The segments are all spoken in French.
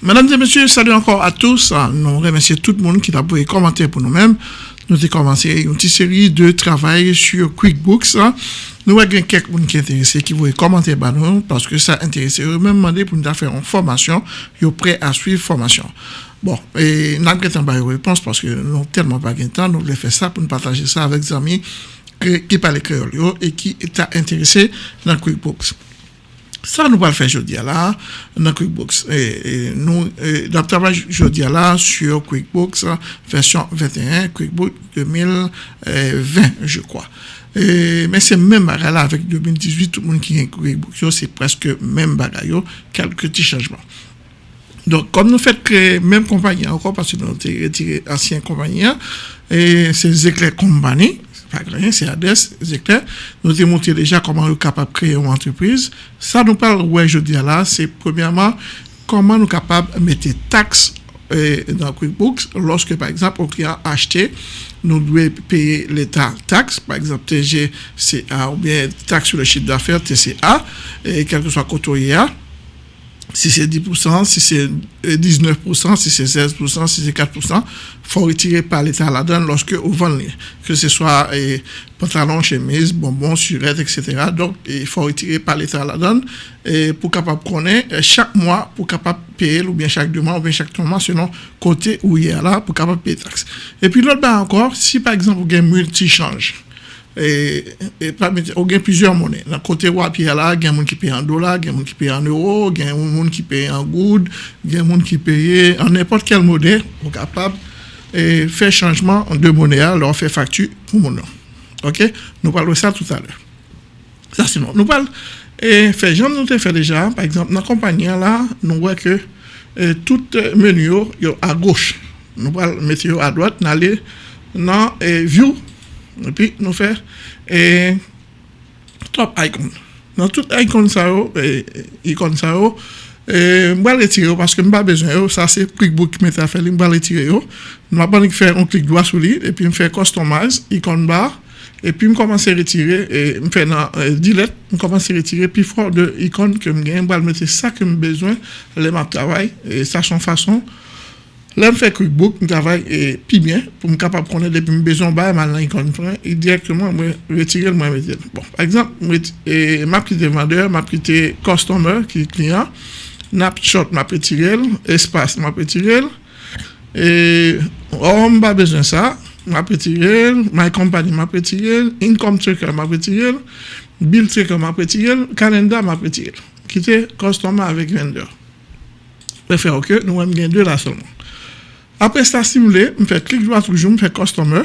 Mesdames et messieurs, salut encore à tous. Nous remercions tout le monde qui a pu commenter pour nous-mêmes. Nous avons commencé une petite série de travail sur QuickBooks. Nous avons quelques personnes qui sont intéressés qui vont commenter nous parce que ça intéresse eux même demandé pour nous faire une formation. Ils sont prêts à suivre formation. Bon, et nous avons pas de réponse parce que nous n'avons tellement pas de temps. Nous voulons faire ça pour nous partager ça avec des amis qui parlent créole et qui sont intéressés dans QuickBooks. Ça, nous allons faire aujourd'hui là, dans QuickBooks. Et, nous, nous travaillons aujourd'hui là sur QuickBooks version 21, QuickBooks 2020, je crois. mais c'est même bagarre là avec 2018, tout le monde qui est QuickBooks, c'est presque même bagarre, quelques petits changements. Donc, comme nous faisons créer même compagnie encore, parce que nous avons retiré ancienne compagnie, et c'est Éclair Company, pas rien, c'est ADES, c'est clair. Nous avons montré déjà comment nous sommes capables de créer une entreprise. Ça nous parle, ouais, je dis là, c'est premièrement comment nous sommes capables de mettre des taxes euh, dans QuickBooks lorsque, par exemple, un client a acheté, nous devons payer l'État taxe, par exemple TGCA ou bien taxe sur le chiffre d'affaires, TCA, et quel que soit côté si c'est 10%, si c'est 19%, si c'est 16%, si c'est 4%, faut retirer par l'État là-dedans lorsque vous vendez, que ce soit eh, pantalon, chemise, bonbons, surette, etc. Donc, il faut retirer par l'État là-dedans et pour capable connaître eh, chaque mois, pour capable payer, ou bien chaque deux mois, ou bien chaque trois mois, selon côté où il est là, pour capable payer taxes. Et puis l'autre, ben encore, si par exemple, vous avez multi-change, et, et on gagne plusieurs monnaies. Dans côté y a là, des gens qui payent en dollars, des gens qui payent en euros, des gens qui payent en good, des gens qui payent en n'importe quelle monnaie, pour capable de faire changement en deux monnaies, leur faire facture pour mon nom. OK? Nous parlons de ça tout à l'heure. Ça, sinon, nous parlons, et fait, j'en ai fait déjà, par exemple, dans la compagnie là, nous voyons que tout menu est à gauche. Nous parlons mettre à droite, allons dans View, et puis nous faire et top icon dans tout icon ça et icon ça et je vais retirer parce que je n'ai pas besoin ça c'est QuickBook qui m'a fait je vais retirer nous allons faire un clic droit sur lui et puis me faire customize icon bar et puis je commence à retirer et me faire dans delete je commence à retirer puis fort de icône que je gagne je vais mettre ça que j'ai besoin les ma travail et ça son façon Là, je fais QuickBook, je travaille et puis bien pour me capable de connaître depuis besoins maintenant et directement je le moi Bon, par exemple, je m'a quitté vendeur, m'a quitté customer qui est client, snapshot m'a espace m'a retiré et on pas besoin de ça, m'a my company m'a retiré, income tracker m'a bill tracker m'a calendar m'a. Quitter customer avec vendeur. Je fais OK, nous avons deux là seulement. Après ça simulé, je fais clic droit toujours, je fais customer,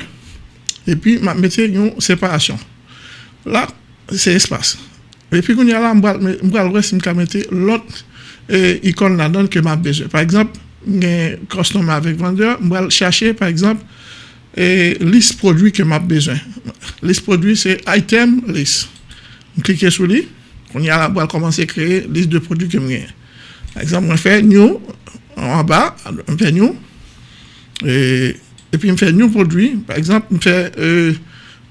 et puis je mets une séparation. Là, c'est espace. Et puis, quand y a là, je vais je mettre l'autre icône là-dedans que j'ai besoin. Par exemple, un customer avec vendeur, je vais chercher, par exemple, et liste produit que j'ai besoin. Liste produit, c'est item list. Je clique sur lui. On y a là, je vais commencer à créer liste de produits que j'ai. Par exemple, je fais new en bas, je fais new. Et, et puis, je fais new produit. Par exemple, je fais, euh,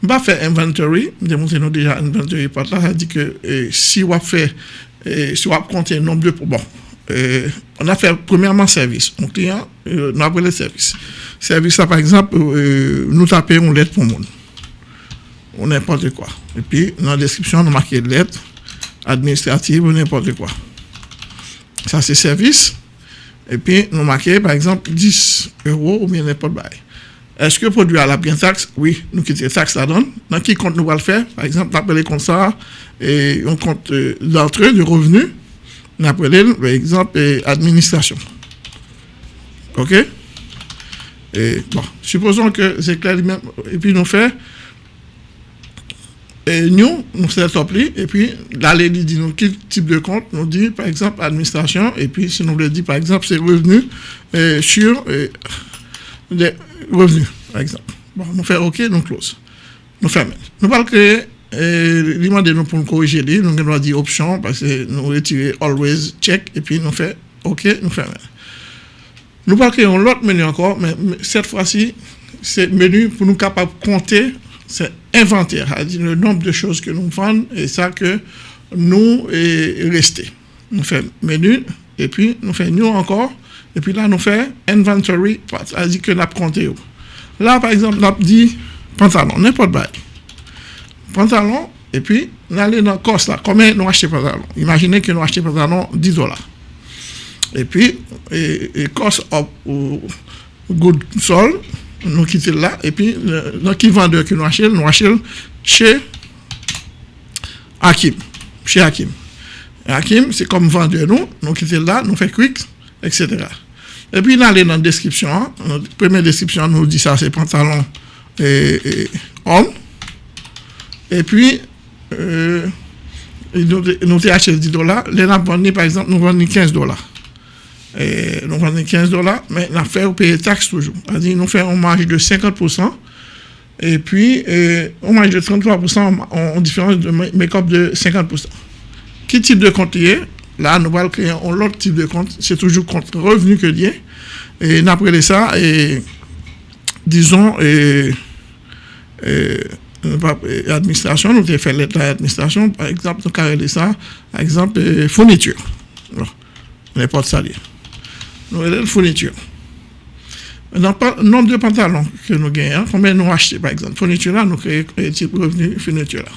je faire inventory. Je montre déjà inventory. Par là, dit que euh, si on fait, euh, si on compte le nombre de. Bon, euh, on a fait premièrement service. Mon client, euh, nous avons le service. Service, par exemple, nous tapons une lettre pour le monde. Ou n'importe quoi. Et puis, dans la description, nous marquons lettre administrative ou n'importe quoi. Ça, c'est service. Et puis, nous marquons, par exemple, 10 euros ou quoi. Est-ce que le produit a la bien taxe? Oui, nous quittons taxe là-dedans. Dans qui compte nous va le faire? Par exemple, appeler comme ça, et on compte euh, d'entrée de revenus. On appelle, par exemple, administration. OK? Et bon, supposons que c'est clair, et puis nous fait, et nous, nous fait top et puis là, il dit nous quel type de compte, nous dit par exemple administration, et puis si nous le dit par exemple c'est revenu euh, sur euh, des revenus, par exemple. Bon, nous faisons OK, nous close. Nous fermons. Nous parlons que euh, demandez nous pour nous corriger, nous allons dire option parce que nous retirons always check et puis nous faisons OK, nous fermons. Nous parlons créer un autre menu encore, mais cette fois-ci, c'est menu pour nous capables de compter, c'est inventaire, c'est-à-dire le nombre de choses que nous vendons et ça que nous est resté. Nous faisons menu, et puis nous faisons new encore, et puis là nous faisons inventory, c'est-à-dire que nous compté. Là, par exemple, nous dit pantalon, n'importe quoi. Pantalon, et puis nous allons dans le cost là, combien nous achetons pantalon? Imaginez que nous achetons pantalon 10 dollars. Et puis, et, et cost au good sol, nous quittons là, et puis, dans qui vendeur que nous achetons, nous achetons chez Hakim. Chez Hakim. Hakim, c'est comme vendeur nous, nous quittons là, nous faisons quick, etc. Et puis, nous allons dans la description. Hein. La première description nous dit ça, c'est pantalon et, homme. Et puis, euh, nous, nous acheté 10 dollars. Les par exemple, nous vendons 15 dollars. Et nous vendons 15 dollars, mais nous faisons payer taxes toujours. C'est-à-dire, nous faisons un marge de 50%. Et puis, euh, un marge de 33% en, différence de make-up de 50%. Quel type de compte il est? Là, nous allons créer un autre type de compte. C'est toujours compte revenu que lié. Et après ça, et, disons, et, administration, nous avons fait l'administration, par exemple, nous avons ça, par exemple, fourniture. N'importe ça. Une fourniture. Dans le nombre de pantalons que nous gagnons, combien nous achetons, par exemple, fourniture là, nous créons type de revenu fourniture là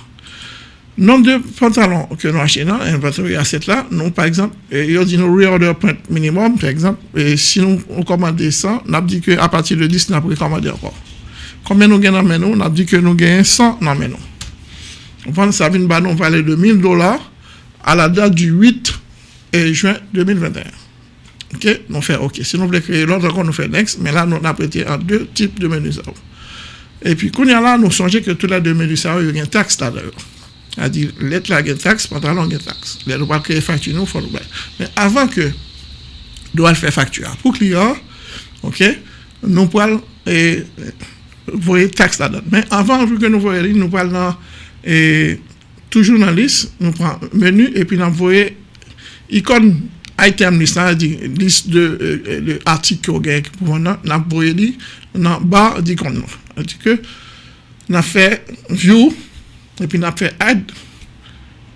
nombre de pantalons que nous achetons dans l'inventory asset là, nous, par exemple, il dit nous reorder point minimum, par exemple, et si nous on commande 100, nous avons dit qu'à partir de 10, nous avons commander encore. Combien nous gagnons dans nous? Nous avons dit que nous gagnons 100 dans nous. On prend ça, nous on parler de 1000 dollars à la date du 8 juin 2021. OK? Nous fait OK. Si nous voulons créer l'autre, nous fait next, mais là, nous avons prêté en deux types de menus. Et puis, quand il y a là, nous songeons que tous les deux menus, il y a une taxe là-dedans. C'est-à-dire, lettre là, une taxe, pantalon, une taxe. Doit créer facture, nous, le Mais avant que doit faire facture pour client, OK, nous pouvons et voyer taxe là-dedans. Mais avant que nous voyons, nous et toujours dans la liste, nous prenons menu et puis nous voyons icône item list, c'est-à-dire liste de, euh, de articles qu'on gagne pour nous, nous voyons dans bas d'icône. C'est-à-dire que nous fait view et puis, on a fait add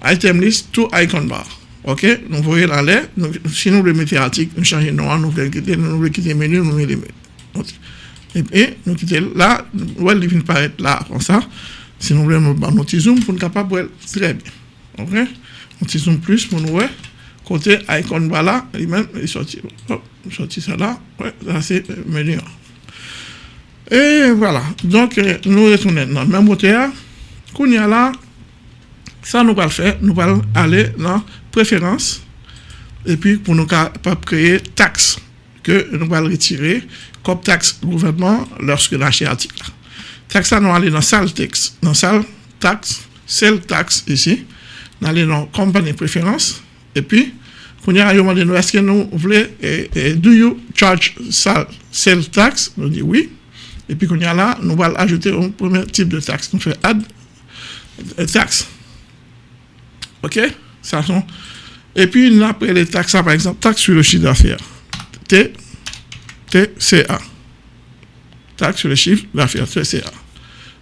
item list to icon bar. OK? Nous voyons dans l'air. Si nous mettons article, nous changeons nom, nous voulons quitter, nous voulons quitter le menu, nous mettons le menu. Et puis, nous quittons là, nous allons apparaître là, comme ça. Si nous voulons nous petit zoom pour nous capable de très bien. OK? Petit zoom plus pour nous voir. Côté icon bar là, lui-même, il sorti. Hop, sorti ça là. Ouais, c'est le menu. Et voilà. Donc, euh, nous retournons dans le même moteur. Qu'on y a là, ça nous va le faire, nous allons aller dans préférence et puis pour nous créer taxe que nous allons retirer comme taxe gouvernement lorsque achetons article. Taxe, nous allons aller dans salle texte, dans salle taxe, celle taxe ici, nous allons dans compagnie préférence et puis qu'on y a demandé nous est-ce que nous voulons do you charge sell tax? Nous dit oui et puis qu'on y a là nous allons ajouter un premier type de taxe nous fait add taxes. OK? Ça sont... Et puis, après les taxes, par exemple, taxe sur le chiffre d'affaires. T, TCA. Taxe sur le chiffre d'affaires, TCA.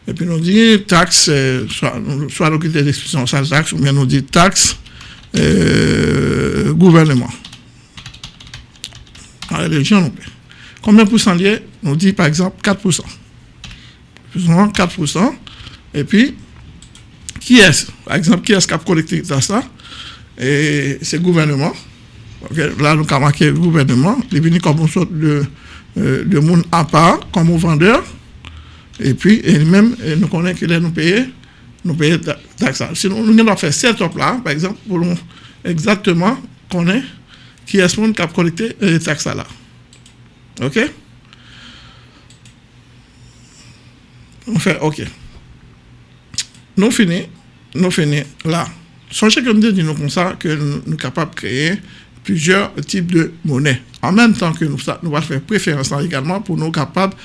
Et puis, nous dit taxe, euh, soit, soit nous quitter l'expression sale taxe, ou bien nous dit taxe euh, gouvernement. Plus. Combien de pourcent lié Nous dit, par exemple, 4%. 4%. Et puis, qui est, par exemple, qui est-ce qui a collecté ça? C'est le gouvernement. Là, nous avons marqué le gouvernement. Il est venu comme une sorte de, euh, de monde à part, comme vendeur. Et puis, et même, nous connaissons que là, nous payons, nous payons taxes. Sinon, nous avons fait cette là, par exemple, pour nous exactement connaître qui est ce monde qui a collecté les taxes là. OK? On fait OK. Nous finissons nous finissons là. Sachez que nous disons comme ça que nous sommes capables de créer plusieurs types de monnaies. En même temps que nous, nous allons faire préférence également pour nous capables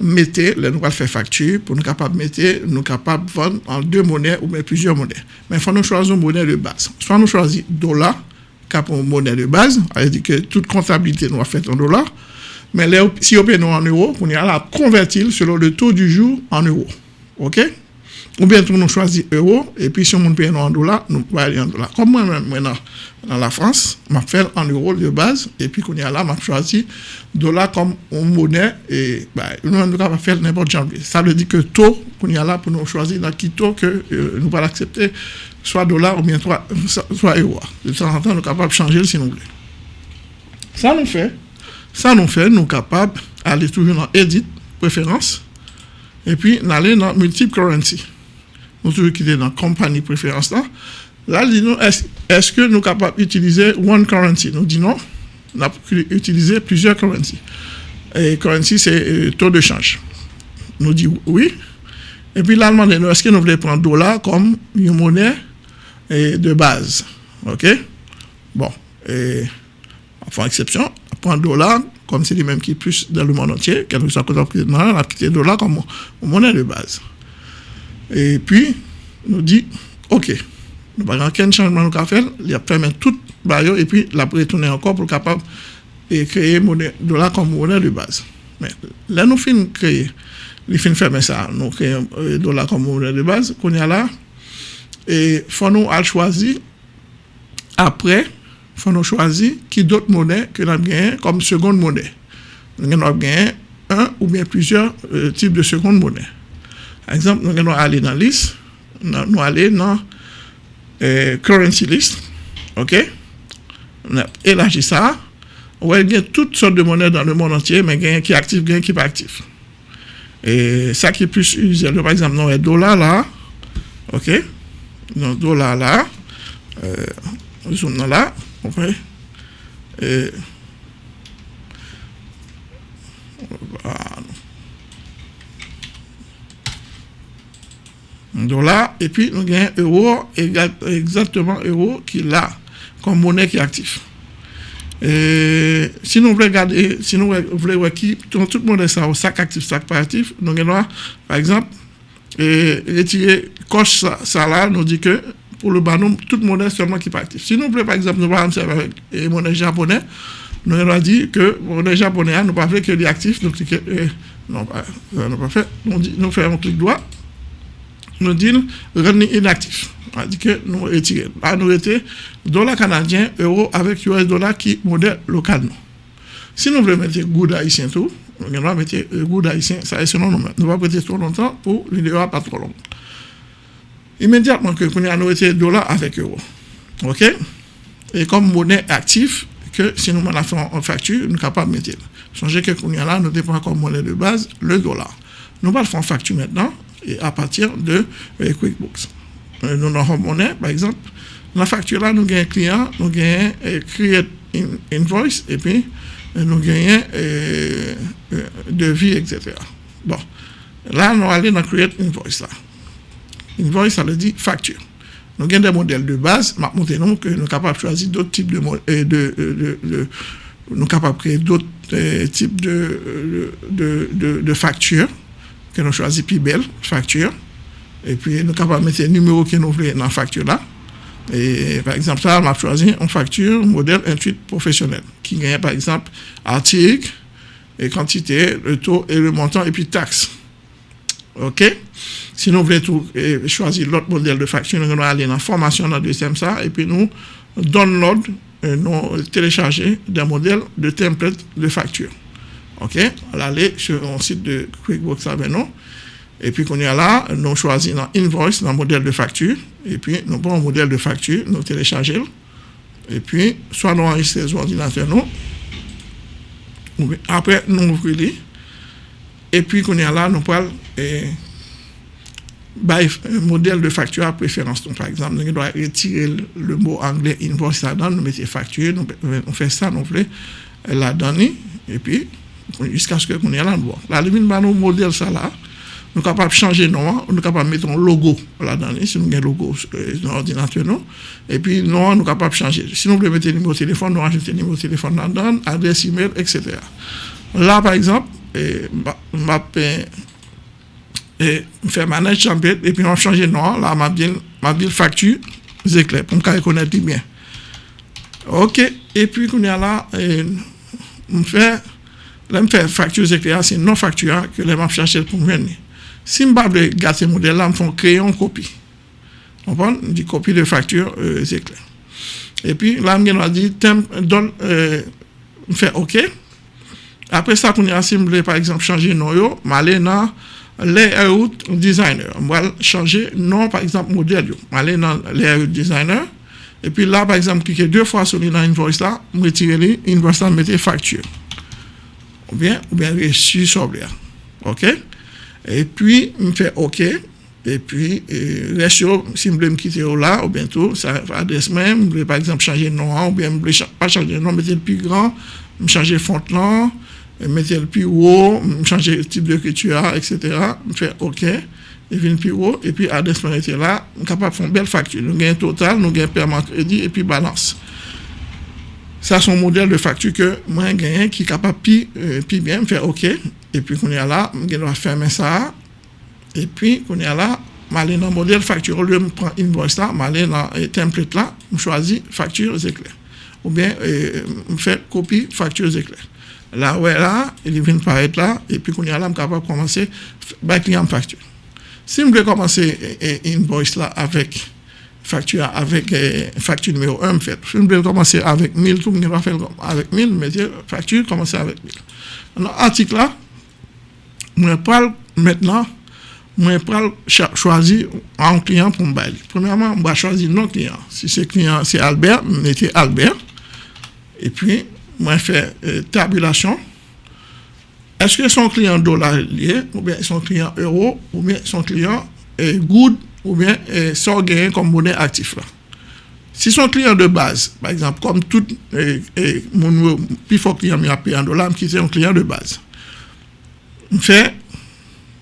de mettre, nous allons faire facture, pour nous capables de mettre, nous capables de vendre en deux monnaies ou même plusieurs monnaies. Mais il faut nous choisir une monnaie de base. Soit nous choisissons dollar, cap une monnaie de base, c'est-à-dire que toute comptabilité nous a fait en dollars, mais si on paye en euros, on y a la convertir selon le taux du jour en euros. OK? Ou bien tout nous choisit euro, et puis si on paye en dollars, nous pouvons aller en dollars. Comme moi-même, maintenant, dans la France, je fais en euros de base, et puis qu'on y a là, je choisi dollar comme monnaie, et bah, nous, on va faire n'importe quoi. Ça veut dire que taux, qu'on y a là, pour nous choisir dans qui taux que euh, nous allons accepter, soit dollar ou bien soit, soit euro. De temps en temps, nous sommes capables de changer si nous voulons. Ça nous fait, ça nous fait, nous sommes capables d'aller toujours dans Edit, préférence, et puis d'aller dans Multiple Currency nous toujours quitter dans compagnie préférence là. Là, nous, est-ce que nous sommes capables d'utiliser one currency? Nous disons non, on a utiliser plusieurs currencies. Et currency, c'est euh, taux de change. Nous disons oui. Et puis là, nous est-ce que nous voulons prendre dollar comme une monnaie de base? OK? Bon, et, enfin, exception, prendre dollar comme c'est les mêmes qui plus dans le monde entier, quelque soit on a quitté dollar comme monnaie de base. Et puis, nous dit, OK, nous n'avons aucun changement nous faire, il a permis tout baillot et puis la retourner encore pour capable de créer monnaie dollar comme monnaie de base. Mais là, nous finissons créer, nous finissons faire ça, nous créons euh, dollar comme monnaie de base, qu'on y a là, et faut nous choisir après, faut nous choisir qui d'autres monnaies que nous avons comme seconde monnaie. Nous avons gagné un ou bien plusieurs euh, types de seconde monnaie. Ekzamp, nou gen nou ale nan list, nou ale nan eh, currency list, ok? Elaji sa, wè gen tout sort de monè dan le moun antye, men gen ki aktif, gen ki pa aktif. E sa ki plus use, par exemple, nou e dola la, ok? Nou dola la, euh, zoom nan la, ok? E... Euh, ba... dollars, et puis nous avons euro, exactement euro qui là, comme monnaie qui est active. Si nous voulons regarder, si nous voulons voir qui, tout le monde est ça, au sac actif, sac pas actif, nous avons, par exemple, et retirer coche ça, là, nous dit que pour le banon, toute monnaie seulement qui est pas active. Si nous voulons, par exemple, nous parlons avec monnaie japonaise, nous avons dit que monnaie japonaise, nous ne pas que les actifs, nous cliquons, non, nous pas fait, nous, nous faisons un clic droit, nous disons rendre inactif. Dit que nous retirons. Là, nous étions dollar canadien, euro avec US dollar qui modèle local. Si nous voulons mettre goud haïtien tout, nous allons mettre goud haïtien, ça est selon nous. Nous allons prêter trop longtemps pour vidéo pas trop longue. Immédiatement que nous avons été dollar avec euro. OK? Et comme monnaie active, que si nous avons fait en facture, nous sommes capables de mettre. Changer que nous là, nous comme monnaie de base le dollar. Nous allons faire en facture maintenant à partir de euh, QuickBooks. Euh, nous avons monnaie, par exemple, dans la facture là, nous avons un client, nous avons euh, create invoice et puis nous avons devis, etc. Bon, là, nous allons dans create invoice là. Invoice, ça veut dire facture. Nous avons des modèles de base, nous que nous sommes capables de choisir d'autres types de, de, de, de nous sommes capables de créer d'autres types de factures nous choisissons plus belle facture. Et puis, nous sommes capables de mettre le numéro que nous voulons dans la facture là. Et par exemple, ça, on a choisi une facture modèle intuit professionnel qui gagne par exemple article, et quantité, le taux et le montant et puis taxe. OK? Si nous voulons choisir l'autre modèle de facture, nous allons aller dans la formation dans le deuxième ça et puis nous download, nous télécharger des modèles de template de facture. OK? On va aller sur un site de QuickBooks nous. Et puis, qu'on est là, nous choisissons invoice dans le modèle de facture. Et puis, nous prenons un modèle de facture, nous téléchargeons. Et puis, soit nous enregistrons sur l'ordinateur, nous. Après, nous ouvrons Et puis, qu'on est là, nous prenons un modèle de facture à préférence. Donc, par exemple, nous devons retirer le mot anglais invoice là-dedans, nous mettons facture, nous, on fait ça, nous voulons la donner. Et puis, jusqu'à ce que qu'on ait l'endroit. La limite, bah, nos modèles, ça là, nous sommes capables de changer nom, nous sommes capables de mettre un logo là-dedans, si nous avons un logo euh, dans l'ordinateur, et puis nous sommes capables de changer. Si nous voulons mettre un numéro de téléphone, nous rajoutons un numéro de téléphone là-dedans, adresse email, etc. Là, par exemple, je vais faire manage champion, et puis on le nom, là, ma ville, ma ville facture, c'est clair, pour me reconnaître bien. OK, et puis, qu'on est là, on fait Je fais facture éclair, c'est non facture que les m'a chercher pour venir. Si je veux garder ce modèle-là, je fais créer une copie. On prend une copie de facture euh, éclair. Et puis là, je vais dire, donne, euh, fait OK. Après ça, on a simple, par exemple, changer nom, je vais aller dans layout designer. Je vais changer nom, par exemple, modèle. Je vais aller dans layout designer. Et puis là, par exemple, cliquer deux fois sur l'invoice là, je retirer l'invoice là, mettre facture. Ou bien, ou bien reçu sur OK? Et puis, je fais OK. Et puis, reste si je veux me quitter là, ou bientôt, ça adresse même, je par exemple changer de nom, ou bien je pas changer de nom, mettre le plus grand, changer de là, mettre le plus haut, changer le type d'écriture, etc. Je fais OK et puis plus haut, et puis adresse là, on est capable de faire une belle facture. Nous un total, nous un paiement crédit et puis balance. sa son model de faktu ke mwen genyen ki kapap pi, euh, pi bien mwen fè ok, epi konye ala mwen genwa fèmen sa, epi konye ala mwen ale nan model faktur, ou lè mwen pran invoice la, mwen ale nan template la, mwen chwazi faktur zekler, ou bien euh, mwen fè kopi faktur zekler. La wè la, li vin paret la, epi konye ala mwen kapap komanse, bak li an faktur. Si mwen vle komanse invoice la avèk facture avec facture numéro 1, fait. Si veux commencer avec 1000, tout monde va faire avec 1000, mais facture, commencer avec 1000. Dans l'article là, je parle maintenant, je parle choisir un client pour me bailler. Premièrement, je vais choisir non client. Si c'est client, c'est Albert, mettez Albert. Et puis, je fais tabulation est-ce que son client dollar lié, ou bien son client euro, ou bien son client est good, ou bien son gain comme monnaie actif là. Si son client de base, par exemple, comme tout mon plus fort client m'a payé en dollars, qui est un client de base, je fais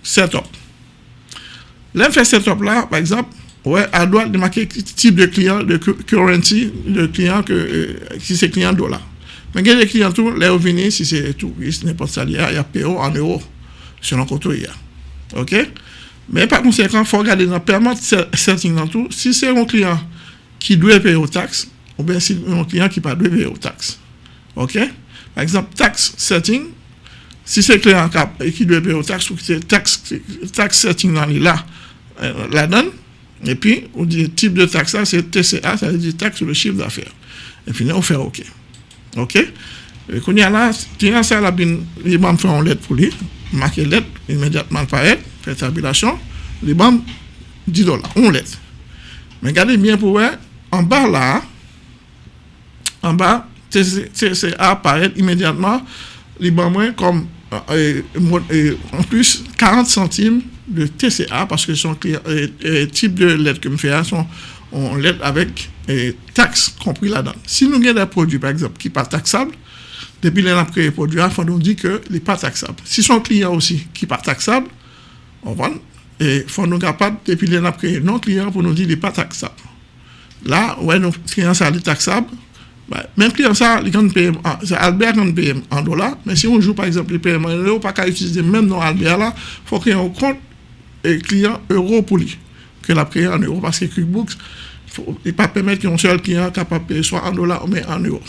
setup. Là, je fais setup là, par exemple, ouais, à droite, marquer type de client, de currency, de client que, euh, si c'est client dollar. Mais il y a des clients, tout, les revenus, si c'est touriste, n'importe quoi, il y a PO en euros, selon le côté. OK? Mais par conséquent, il faut regarder dans le permis setting dans tout. Si c'est un client qui doit payer aux taxes, ou bien si c'est un client qui ne doit pas payer aux taxes. OK? Par exemple, tax setting, si c'est un client qui doit payer aux taxes, ou que c'est tax, tax setting dans là, euh, la donne, et puis, on dit type de taxe, c'est TCA, ça veut dire taxe sur le chiffre d'affaires. Et là, on fait OK. Ok? Et quand il y a là, client ça, là, il va me faire une lettre pour lui, marquer lettre, tabulation, il va 10 dollars, une lettre. Mais regardez bien pour voir, en bas là, en bas, c'est apparaît immédiatement, il va moins comme, euh, en plus, 40 centimes de TCA, parce que son euh, type de lettre que je fais, sont on l'aide avec taxes compris là-dedans. Si nous avons des produits, par exemple, qui ne sont pas taxables, depuis qu'on a créé les produits, il nous dire qu'il n'est pas taxable. Si son client aussi qui n'est pas taxable, on et il faut nous capable, depuis qu'on a créé non client pour nous dire qu'il n'est pas taxable. Là, ouais, nos clients sont taxables, bah, même client ça, c'est Albert qui paye en dollars, mais si on joue par exemple les paiements en euros, pas qu'à utiliser même dans Albert là, il faut ait un compte et client euro pour lui, que l'a créé en euros, parce que QuickBooks, il ne pas permettre qu'un seul client capable de payer soit en dollars mais en euros.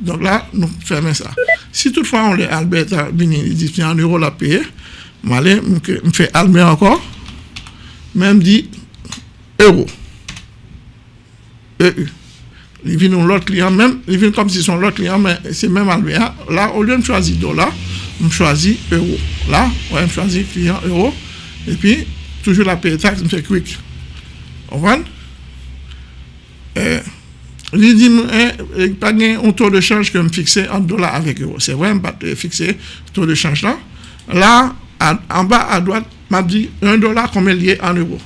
Donc là, nous fermons ça. Si toutefois on est Albert il dit en euros la payer, je fais Albert encore, même dit euro. EU. Il vient client, même, comme si son l'autre client, mais c'est même Albert. Là, au lieu de choisir dollar, je choisis euro. Là, ouais, je choisis client euro. Et puis, toujours la payer taxe, je fais quick. On voit? il dit, eh, pas un taux de change que me fixé en dollars avec euros. C'est vrai, je pas fixé taux de change là. En bas à droite, m'a dit 1 dollar combien lié en euros?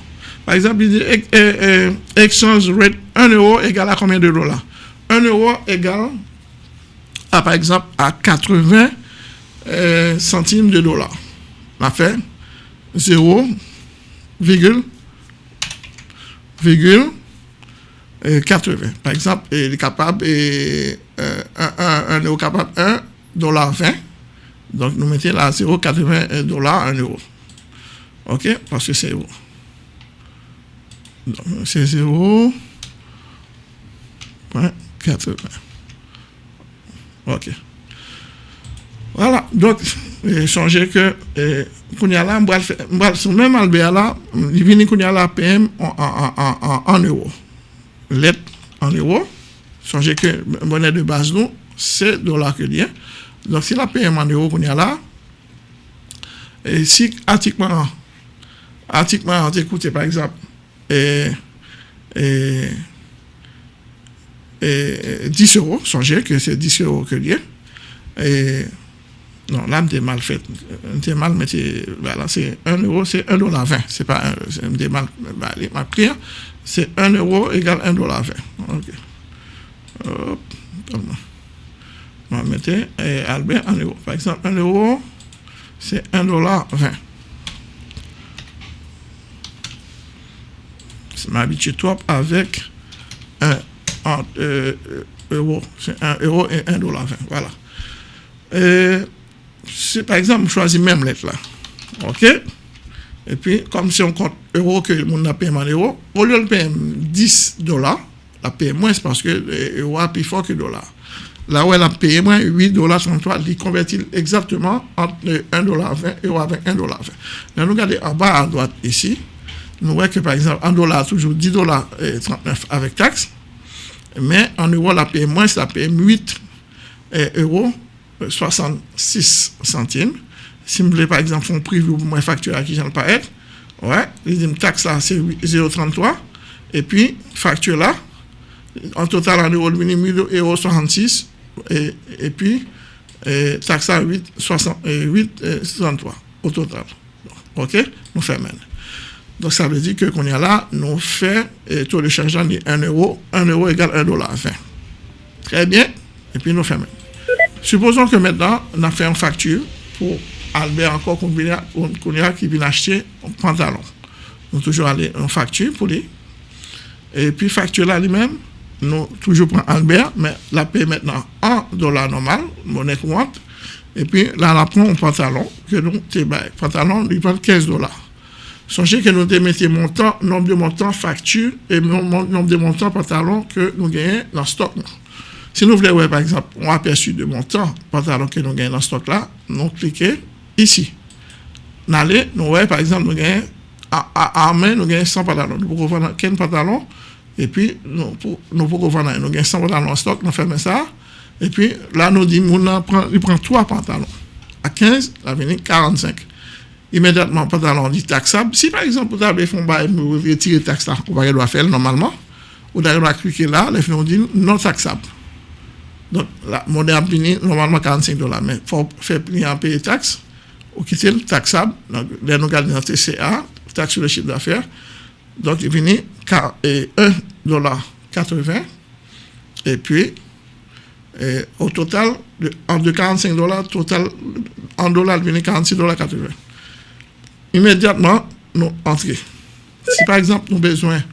Par exemple, il dit eh, exchange rate 1 euro égale à combien de dollars? 1 euro égale à, par exemple, à 80 centimes de dollars. On a fait 0, virgule, virgule, 80. Par exemple, il est capable, et, euh, euro capable 1 dollar 20. Donc, nous mettons là 0,80 dollars 1 euro. OK? Parce que c'est euro. C'est 0,80. OK. Voilà. Donc, songez que kounya là m'bral faire m'bral son même Albert là il vient kounya là PM en en en en, en euros lettre en euros songez que monnaie de base nous c'est dollar que lien donc si la PM en euros kounya là et si article article on par exemple et, et, et 10 euros songez que c'est 10 euros que lien et non, là, j'ai mal fait. Mal, mais voilà, c'est 1 euro, c'est 1 dollar 20. C'est pas un, mal, bah, ma prière, c'est 1 euro égale 1 dollar 20. Ok. Hop, on va mettre et Albert en euros. Par exemple, 1 euro, c'est 1 dollar 20. Je m'habitue trop avec 1 euh, euro. C'est 1 euro et 1 dollar 20. Voilà. Et, c'est par exemple, choisis même lettre là. OK? Et puis, comme si on compte euros que le monde a payé en euros, au lieu de payer 10 dollars, la paye moins parce que l'euro a plus fort que le dollar. Là où elle a payé moins 8 dollars 33, il convertit exactement entre 1 dollar 20 et avec 1 dollar 20. Là, nous regardons en bas à droite ici, nous voyons que par exemple, en dollars, toujours 10 dollars 39 avec taxe, mais en euros, la paye moins, ça paye 8 euros 66 centimes. Si vous voulez, par exemple, un prix pour moi facture à qui j'en pas être, ouais, une taxe là, c'est 0,33. Et puis, facture là, en total, en euros, 1000 euros 66. Et, puis, à 8, 60, 8 63 au total. OK? Nous faisons donc, ça veut dire que a là, nous fait et taux de de 1 euro, 1 euro égale 1 dollar 20. Très bien. Et puis, nous faisons Supposons que maintenant, on a fait une facture pour Albert encore qu'on qui vient acheter un pantalon. Nous toujours aller en facture pour lui. Et puis facture là lui-même, nous toujours prend Albert, mais la paie maintenant en dollars normal, monnaie courante. Et puis là, on prend un pantalon, que nous, pantalon, lui prend 15 dollars. Songez que nous mettons montant, nombre de montants facture et nombre de montants pantalon que nous gagnons dans le stock. Si nous voulons, par exemple, un aperçu de montant pantalon que nous gagnons dans ce stock-là, nous cliquons ici. Nous allons, nous voyons, par exemple, nous gagnons, à, main, nous gagnons 100 pantalons. Nous pouvons vendre 15 pantalons, et puis nous, pouvons vendre, nous gagnons 100 pantalons en stock, nous faisons ça, et puis là, nous disons, nous prend, il prend 3 pantalons. À 15, la venir 45. Immédiatement, pantalon dit taxable. Si par exemple, vous avez fait un vous retirez taxe là, vous doit faire normalement, vous allez cliquer là, les filles dit non taxable. Donc, la monnaie a fini normalement 45 dollars, mais il faut faire plier en payer taxe, ou quitter le taxable. Donc, là, nous regardons dans TCA, taxe sur le chiffre d'affaires. Donc, il finit 1 dollar 80. Et puis, au total, en de 45 dollars, total, en dollars, il finit 46 dollars 80. Immédiatement, nous entrons. Si par exemple, nous avons besoin,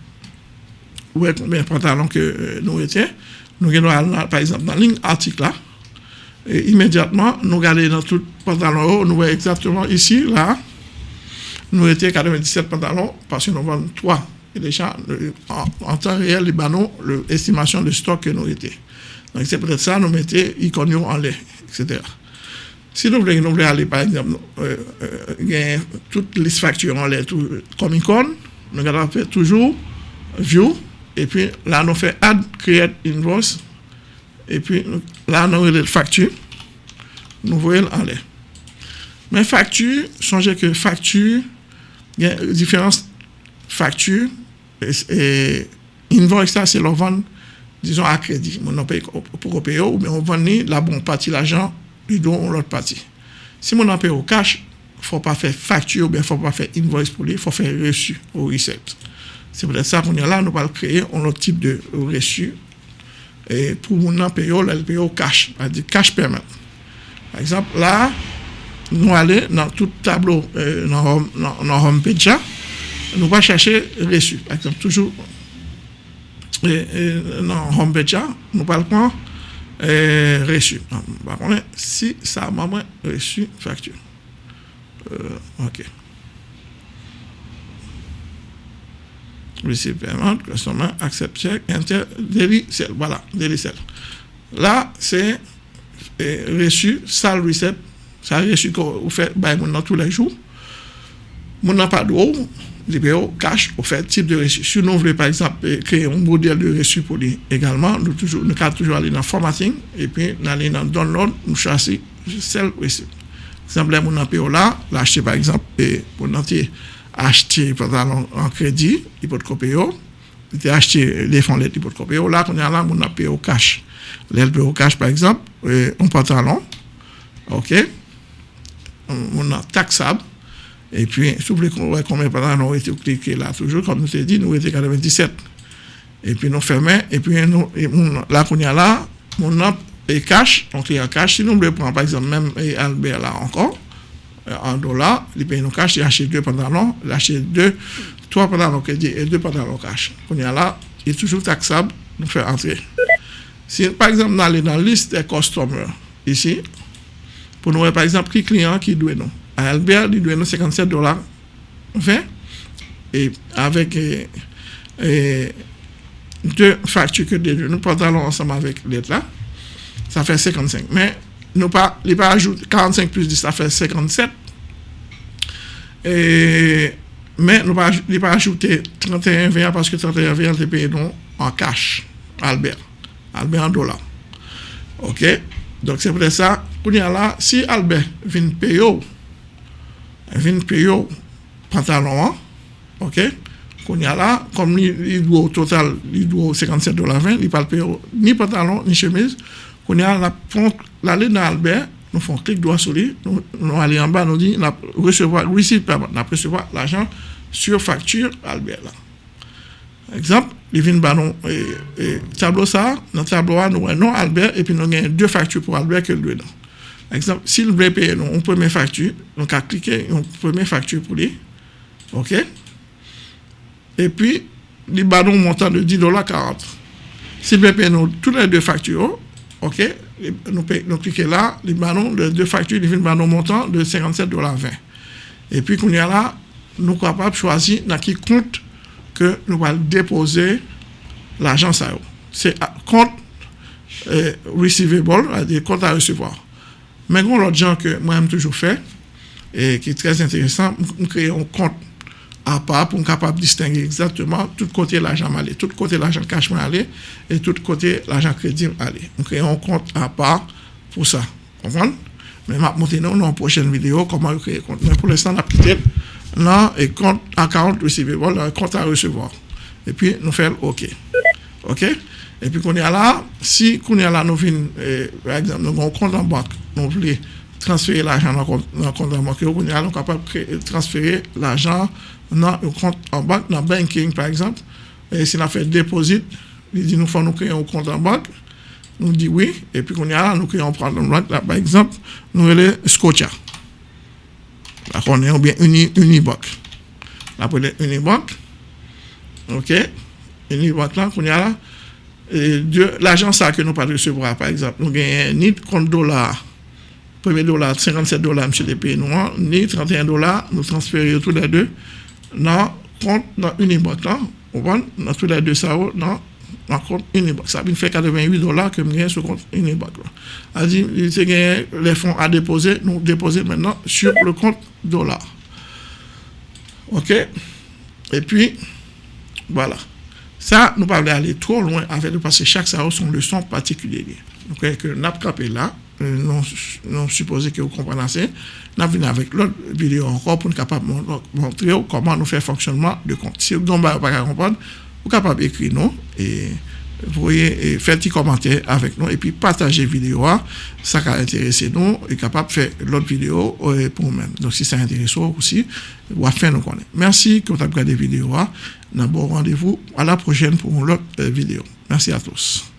ou combien de pantalons que euh, nous étions, nous regardons par exemple dans ligne article là, et immédiatement, nous regardons dans tout pantalon nous voyons exactement ici, là, nous étions 97 pantalons parce que nous vendons 3. Et déjà, en, temps réel, les banaux, l'estimation de stock que nous étions. Donc c'est peut-être ça, nous mettons icônes en lait, etc. Si nous voulons, nous aller, par exemple, euh, euh, toutes les factures en lait, comme icône, nous allons faire toujours view, et puis là, on fait add create invoice. Et puis là, on a les factures. Nous voyons en l'air. Mais facture, songez que facture, il y a différentes factures. Et, invoice, ça, c'est leur vente, disons, à crédit. On paye pour payer, bien on vend la bonne partie l'argent, et donc l'autre partie. Si on paye au cash, il ne faut pas faire facture, il ne faut pas faire invoice pour lui, il faut faire reçu ou recette. C'est peut-être ça qu'on est là, nous allons créer un autre type de reçu. Et pour mon payer, elle paye au cash, c'est-à-dire cash payment. Par exemple, là, nous allons dans tout tableau, euh, dans, dans, page, nous allons chercher reçu. Par exemple, toujours dans home page, nous prendre euh, reçu. Par contre, si ça m'a reçu facture. Euh, OK. receive payment, customer, accept check, enter, daily. Voilà, daily. Là, c'est reçu, sale receipt, Sa resu kon ou fe bay moun nan tou lèk jou. Moun nan pa drou, libe yo oh, kache ou fe tip de resu. Si nou vle par exemple eh, kreye un model de resu pou li egalman, nou, nou ka toujou alè nan formatting, epi nan alè nan download, nou chase sel resu. Semblè moun nan pe yo la, l'ache par exemple pou nan te ache pantalon an kredi, li pot kope yo, li te ache le fon let li pot kope yo, la kon yon la moun nan pe yo kache. Lèl pe yo kache par exemple, un pantalon, ok, On a taxable et puis, si vous voulez combien de temps nous été cliqué là, toujours, comme nous t'ai dit, nous étions 97. Et puis, nous fermons, et puis, nous, là, qu'on y a là, mon est cash, il y a cash. Si nous voulons prendre, par exemple, même Albert là encore, euh, en dollars, il paye nos cash, il achète deux pantalons, il achète deux, trois pantalons crédit et deux pantalons cash. Qu'on y a là, il est toujours taxable, nous fait entrer. Si, par exemple, nous allons dans la liste des customers, ici, pour nous, par exemple, qui client qui doit nous. Albert, il doit 57 dollars 20 et avec deux factures que nous pantalons ensemble avec l'autre là, ça fait 55. Mais nous pas, il pas ajouté 45 plus 10, ça fait 57. Et, mais nous pas, il pas ajouté 31 20 parce que 31 20 est payé en cash, Albert. Albert en dollars. OK? Donc c'est pour ça, là, si Albert vient payer vin payer pantalon, ok? A là, comme il doit au total, il doit 57 dollars 20, il pas payer ni pantalon, ni chemise. Qu'on y a la, dans Albert, nous faisons clic droit sur lui, nous, nous allons en bas, nous dit, recevoir, nous recevoir l'argent sur facture Albert. Exemple, il vient banon et, tableau ça, dans le tableau nous avons Albert et puis nous avons deux factures pour Albert que lui. Exemple, s'il veut payer nous, une première facture, donc à cliquer une première facture pour lui. OK? Et puis, il va un montant de 10 dollars 40. S'il veut payer nous toutes les deux factures, OK? Nous, cliquons là, il va de deux factures, il va un montant de 57 dollars 20. Et puis, quand y a là, nous sommes capables de choisir dans qui compte que nous allons déposer l'argent. C'est compte euh, receivable, c'est-à-dire compte à recevoir. Mais bon, l'autre genre que moi, j'aime toujours faire, et qui est très intéressant, on crée un compte à part pour être capable de distinguer exactement tout côté l'argent aller, tout côté l'argent cash aller et tout côté l'argent crédit aller. On crée un compte à part pour ça. Comprenez? Mais je vais montrer dans une prochaine vidéo comment créer un compte. Mais pour l'instant, on a quitté dans un compte account receivable, un compte à recevoir. Et puis, nous faisons OK. OK? Et puis, qu'on est là, si qu'on est là, nous venons, par exemple, nous avons un compte en banque, nous voulons transférer l'argent dans le compte en banque, nous sommes capables de transférer l'argent dans un compte en banque, dans le banking, par exemple. Et si on a fait déposit, il dit, nous faut créer un compte en banque. Nous dit oui. Et puis, qu'on est là, nous créons un compte en banque. Là, par exemple, nous avons Scotia. Là, on est bien Unibank. Là, pour Unibank. OK? Unibank, là, qu'on est l'argent ça que nous pas recevoir, par exemple, nous gagnons ni compte dollar, premier dollar, 57 dollars, monsieur les pays noirs, ni 31 dollars, nous transférons tous les deux dans compte dans Unibank, dans tous les deux ça, dans dans compte Unibank. Ça fait 88 dollars que nous gagnons sur compte Unibank. C'est-à-dire, les fonds à déposer, nous déposer maintenant sur le compte dollar. OK? Et puis, voilà. Ça, nous pas aller trop loin avec parce que chaque ça a son leçon particulière. Donc, que nous avons là, euh, nous, nous supposons que vous comprenez. Nous venons avec l'autre vidéo encore pour nous capable montrer comment nous faire fonctionnement de compte. Si vous n'avez pas comprendre, vous capable d'écrire nous et vous voyez, faire des commentaires avec nous et puis partager vidéo. Ça va intéresser nous et capable faire l'autre vidéo euh, pour nous-mêmes. Donc, si ça intéresse aussi, vous faire nous connaître. Merci que vous avez regardé vidéo. D'abord, rendez-vous à la prochaine pour l'autre euh, vidéo. Merci à tous.